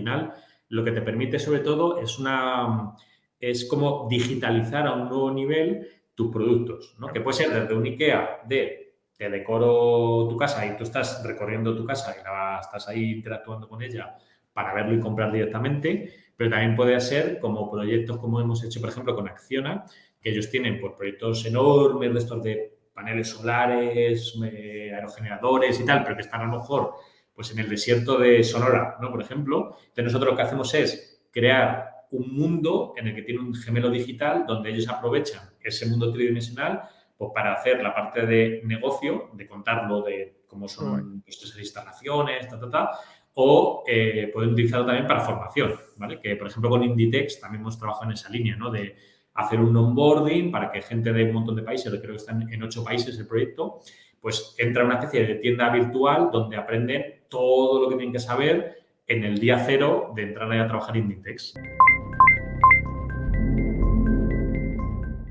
final lo que te permite sobre todo es una es como digitalizar a un nuevo nivel tus productos. Que puede ser desde un IKEA de te decoro tu casa y tú estás recorriendo tu casa y estás ahí interactuando con ella para verlo y comprar directamente, pero también puede ser como proyectos como hemos hecho, por ejemplo, con Acciona, que ellos tienen por pues, proyectos enormes de estos de paneles solares, eh, aerogeneradores y tal, pero que están a lo mejor pues en el desierto de Sonora, ¿no? Por ejemplo. Entonces nosotros lo que hacemos es crear un mundo en el que tiene un gemelo digital donde ellos aprovechan ese mundo tridimensional pues, para hacer la parte de negocio, de contarlo de cómo son nuestras instalaciones, ta, ta, ta, o eh, pueden utilizarlo también para formación, ¿vale? Que, por ejemplo, con Inditex también hemos trabajado en esa línea, ¿no? De hacer un onboarding para que gente de un montón de países, creo que están en ocho países el proyecto, pues entra una especie de tienda virtual donde aprenden todo lo que tienen que saber en el día cero de entrar a trabajar en Inditex.